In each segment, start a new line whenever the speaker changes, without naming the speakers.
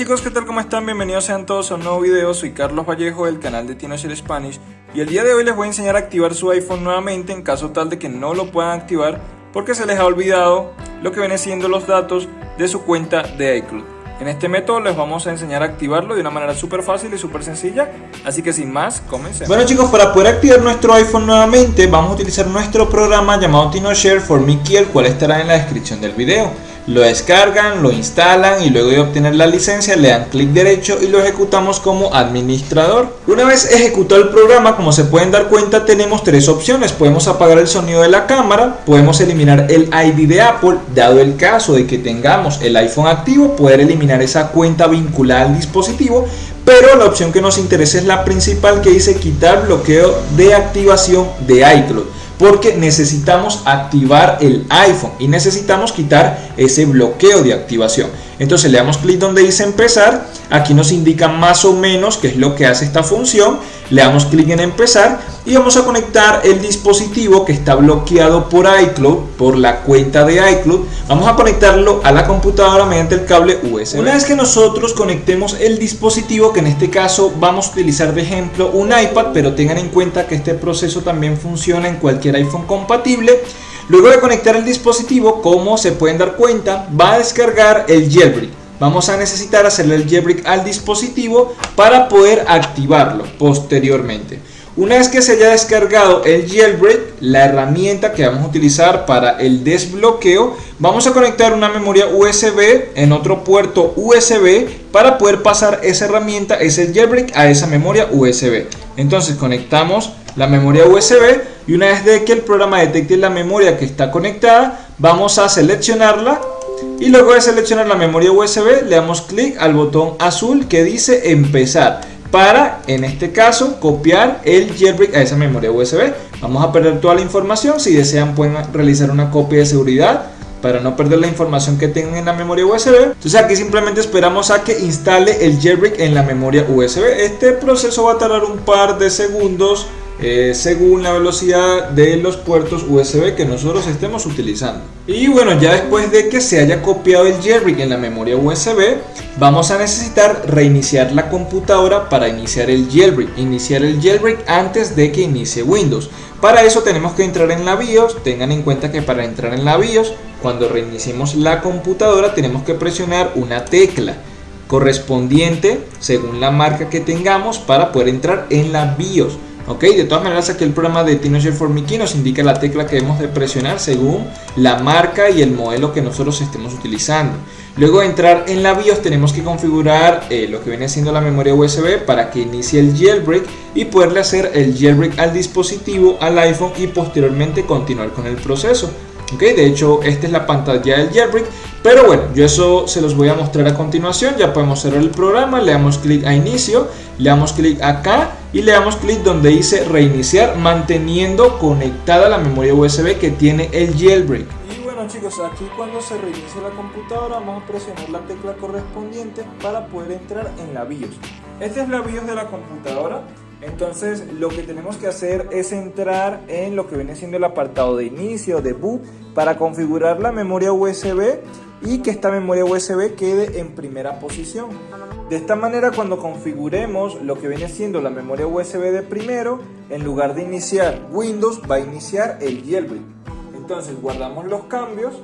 chicos, ¿qué tal? ¿Cómo están? Bienvenidos sean todos a un nuevo video. Soy Carlos Vallejo del canal de TinoShare Spanish y el día de hoy les voy a enseñar a activar su iPhone nuevamente en caso tal de que no lo puedan activar porque se les ha olvidado lo que viene siendo los datos de su cuenta de iCloud. En este método les vamos a enseñar a activarlo de una manera súper fácil y súper sencilla, así que sin más, comencemos.
Bueno chicos, para poder activar nuestro iPhone nuevamente vamos a utilizar nuestro programa llamado TinoShare for Mickey, el cual estará en la descripción del video lo descargan, lo instalan y luego de obtener la licencia le dan clic derecho y lo ejecutamos como administrador. Una vez ejecutado el programa, como se pueden dar cuenta, tenemos tres opciones. Podemos apagar el sonido de la cámara, podemos eliminar el ID de Apple, dado el caso de que tengamos el iPhone activo, poder eliminar esa cuenta vinculada al dispositivo, pero la opción que nos interesa es la principal que dice quitar bloqueo de activación de iCloud porque necesitamos activar el iPhone y necesitamos quitar ese bloqueo de activación. Entonces le damos clic donde dice empezar, aquí nos indica más o menos qué es lo que hace esta función, le damos clic en empezar y vamos a conectar el dispositivo que está bloqueado por iCloud, por la cuenta de iCloud, vamos a conectarlo a la computadora mediante el cable USB. Una vez que nosotros conectemos el dispositivo, que en este caso vamos a utilizar de ejemplo un iPad, pero tengan en cuenta que este proceso también funciona en cualquier iPhone compatible, Luego de conectar el dispositivo, como se pueden dar cuenta, va a descargar el jailbreak. Vamos a necesitar hacerle el jailbreak al dispositivo para poder activarlo posteriormente. Una vez que se haya descargado el jailbreak, la herramienta que vamos a utilizar para el desbloqueo, vamos a conectar una memoria USB en otro puerto USB para poder pasar esa herramienta, ese jailbreak, a esa memoria USB. Entonces conectamos la memoria USB y una vez de que el programa detecte la memoria que está conectada, vamos a seleccionarla y luego de seleccionar la memoria USB le damos clic al botón azul que dice empezar para, en este caso, copiar el jailbreak a esa memoria USB. Vamos a perder toda la información, si desean pueden realizar una copia de seguridad para no perder la información que tengan en la memoria USB. Entonces aquí simplemente esperamos a que instale el jailbreak en la memoria USB. Este proceso va a tardar un par de segundos eh, según la velocidad de los puertos USB que nosotros estemos utilizando. Y bueno, ya después de que se haya copiado el jailbreak en la memoria USB, vamos a necesitar reiniciar la computadora para iniciar el jailbreak. Iniciar el jailbreak antes de que inicie Windows. Para eso tenemos que entrar en la BIOS. Tengan en cuenta que para entrar en la BIOS, cuando reiniciemos la computadora, tenemos que presionar una tecla correspondiente según la marca que tengamos para poder entrar en la BIOS. Ok, de todas maneras aquí el programa de TinoShare for Mickey nos indica la tecla que debemos de presionar según la marca y el modelo que nosotros estemos utilizando. Luego de entrar en la BIOS tenemos que configurar eh, lo que viene siendo la memoria USB para que inicie el jailbreak y poderle hacer el jailbreak al dispositivo, al iPhone y posteriormente continuar con el proceso. Ok, de hecho esta es la pantalla del jailbreak pero bueno, yo eso se los voy a mostrar a continuación. Ya podemos cerrar el programa, le damos clic a inicio, le damos clic acá y le damos clic donde dice reiniciar manteniendo conectada la memoria USB que tiene el jailbreak.
Y bueno chicos, aquí cuando se reinicie la computadora vamos a presionar la tecla correspondiente para poder entrar en la BIOS. Esta es la BIOS de la computadora. Entonces lo que tenemos que hacer es entrar en lo que viene siendo el apartado de inicio, de boot, para configurar la memoria USB y que esta memoria USB quede en primera posición. De esta manera cuando configuremos lo que viene siendo la memoria USB de primero, en lugar de iniciar Windows va a iniciar el jailbreak. Entonces guardamos los cambios,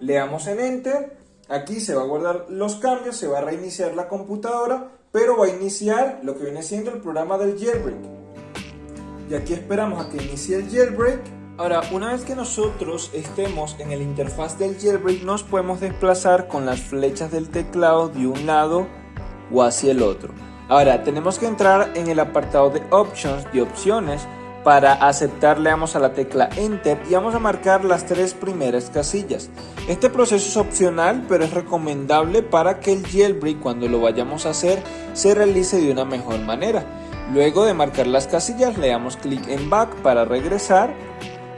le damos en Enter, aquí se va a guardar los cambios, se va a reiniciar la computadora, pero va a iniciar lo que viene siendo el programa del jailbreak. Y aquí esperamos a que inicie el jailbreak Ahora, una vez que nosotros estemos en el interfaz del jailbreak, nos podemos desplazar con las flechas del teclado de un lado o hacia el otro. Ahora, tenemos que entrar en el apartado de Options, de opciones, para aceptar le damos a la tecla Enter y vamos a marcar las tres primeras casillas. Este proceso es opcional, pero es recomendable para que el jailbreak cuando lo vayamos a hacer se realice de una mejor manera. Luego de marcar las casillas le damos clic en Back para regresar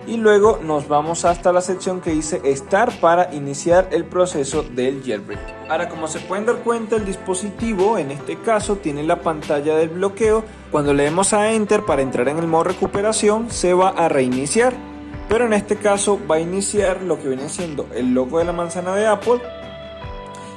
y luego nos vamos hasta la sección que dice Start para iniciar el proceso del jailbreak. Ahora como se pueden dar cuenta el dispositivo en este caso tiene la pantalla del bloqueo, cuando le demos a Enter para entrar en el modo recuperación se va a reiniciar, pero en este caso va a iniciar lo que viene siendo el logo de la manzana de Apple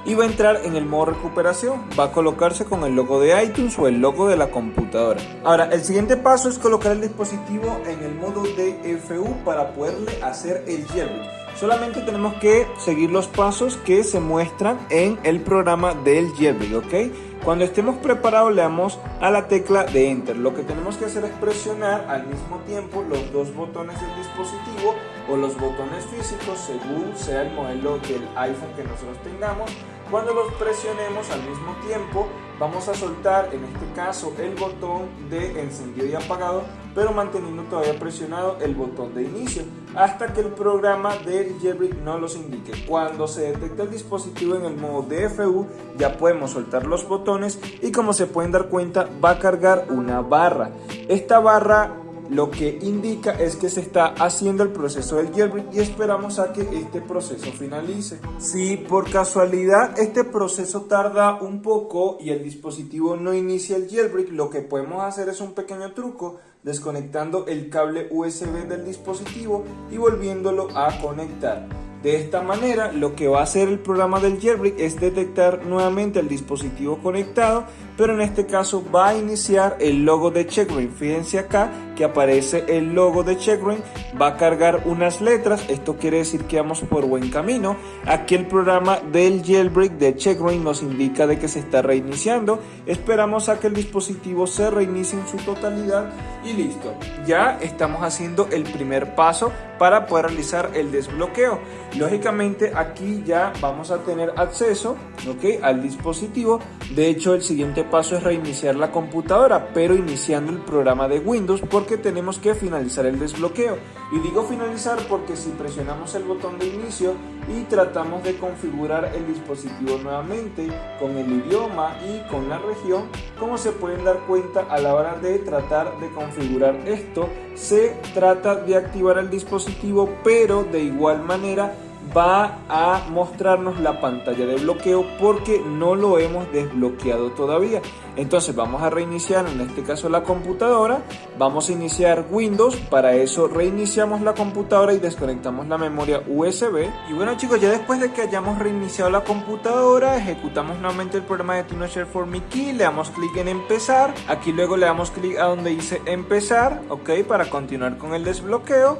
y va a entrar en el modo recuperación. Va a colocarse con el logo de iTunes o el logo de la computadora. Ahora, el siguiente paso es colocar el dispositivo en el modo DFU para poderle hacer el jailbreak. Solamente tenemos que seguir los pasos que se muestran en el programa del jailbreak, ¿ok? Cuando estemos preparados le damos a la tecla de Enter. Lo que tenemos que hacer es presionar al mismo tiempo los dos botones del dispositivo o los botones físicos según sea el modelo del iPhone que nosotros tengamos cuando los presionemos al mismo tiempo, vamos a soltar en este caso el botón de encendido y apagado, pero manteniendo todavía presionado el botón de inicio hasta que el programa del jailbreak no los indique. Cuando se detecta el dispositivo en el modo DFU, ya podemos soltar los botones y como se pueden dar cuenta, va a cargar una barra. Esta barra lo que indica es que se está haciendo el proceso del jailbreak y esperamos a que este proceso finalice. Si por casualidad este proceso tarda un poco y el dispositivo no inicia el jailbreak, lo que podemos hacer es un pequeño truco desconectando el cable USB del dispositivo y volviéndolo a conectar. De esta manera, lo que va a hacer el programa del jailbreak es detectar nuevamente el dispositivo conectado, pero en este caso va a iniciar el logo de Checkbrain. Fíjense acá que aparece el logo de Checkbrain, va a cargar unas letras, esto quiere decir que vamos por buen camino. Aquí el programa del jailbreak de Checkbrain nos indica de que se está reiniciando. Esperamos a que el dispositivo se reinicie en su totalidad y listo. Ya estamos haciendo el primer paso para poder realizar el desbloqueo. Lógicamente aquí ya vamos a tener acceso ¿ok? al dispositivo. De hecho el siguiente paso es reiniciar la computadora, pero iniciando el programa de Windows porque tenemos que finalizar el desbloqueo. Y digo finalizar porque si presionamos el botón de inicio y tratamos de configurar el dispositivo nuevamente con el idioma y con la región, como se pueden dar cuenta a la hora de tratar de configurar esto, se trata de activar el dispositivo, pero de igual manera va a mostrarnos la pantalla de bloqueo porque no lo hemos desbloqueado todavía. Entonces vamos a reiniciar en este caso la computadora, vamos a iniciar Windows, para eso reiniciamos la computadora y desconectamos la memoria USB. Y bueno chicos, ya después de que hayamos reiniciado la computadora, ejecutamos nuevamente el programa de TinoShare for Me Key, le damos clic en empezar, aquí luego le damos clic a donde dice empezar, ok, para continuar con el desbloqueo.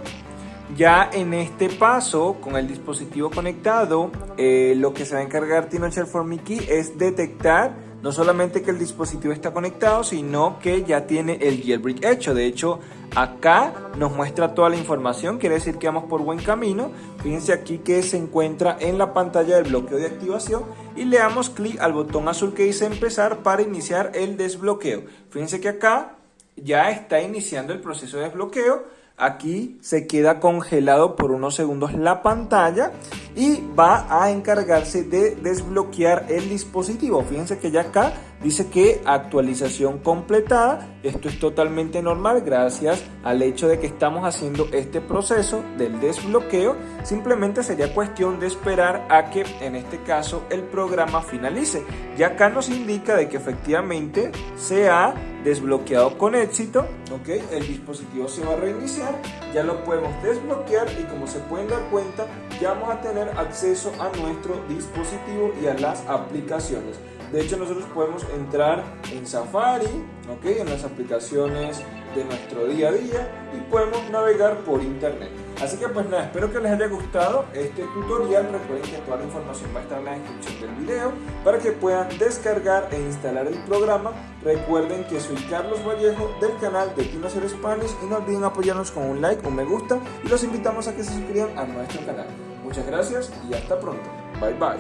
Ya en este paso, con el dispositivo conectado, eh, lo que se va a encargar TinoShare for Mickey es detectar no solamente que el dispositivo está conectado, sino que ya tiene el jailbreak hecho. De hecho, acá nos muestra toda la información, quiere decir que vamos por buen camino. Fíjense aquí que se encuentra en la pantalla del bloqueo de activación y le damos clic al botón azul que dice empezar para iniciar el desbloqueo. Fíjense que acá ya está iniciando el proceso de desbloqueo Aquí se queda congelado por unos segundos la pantalla y va a encargarse de desbloquear el dispositivo. Fíjense que ya acá dice que actualización completada. Esto es totalmente normal gracias al hecho de que estamos haciendo este proceso del desbloqueo. Simplemente sería cuestión de esperar a que en este caso el programa finalice. Ya acá nos indica de que efectivamente se ha desbloqueado con éxito. ¿ok? El dispositivo se va a reiniciar. Ya lo podemos desbloquear y como se pueden dar cuenta ya vamos a tener acceso a nuestro dispositivo y a las aplicaciones. De hecho, nosotros podemos entrar en Safari, ¿ok? En las aplicaciones de nuestro día a día y podemos navegar por internet. Así que pues nada, espero que les haya gustado este tutorial. Recuerden que toda la información va a estar en la descripción del video para que puedan descargar e instalar el programa. Recuerden que soy Carlos Vallejo del canal de Tinocer Spanish y no olviden apoyarnos con un like, un me gusta y los invitamos a que se suscriban a nuestro canal. Muchas gracias y hasta pronto. Bye bye.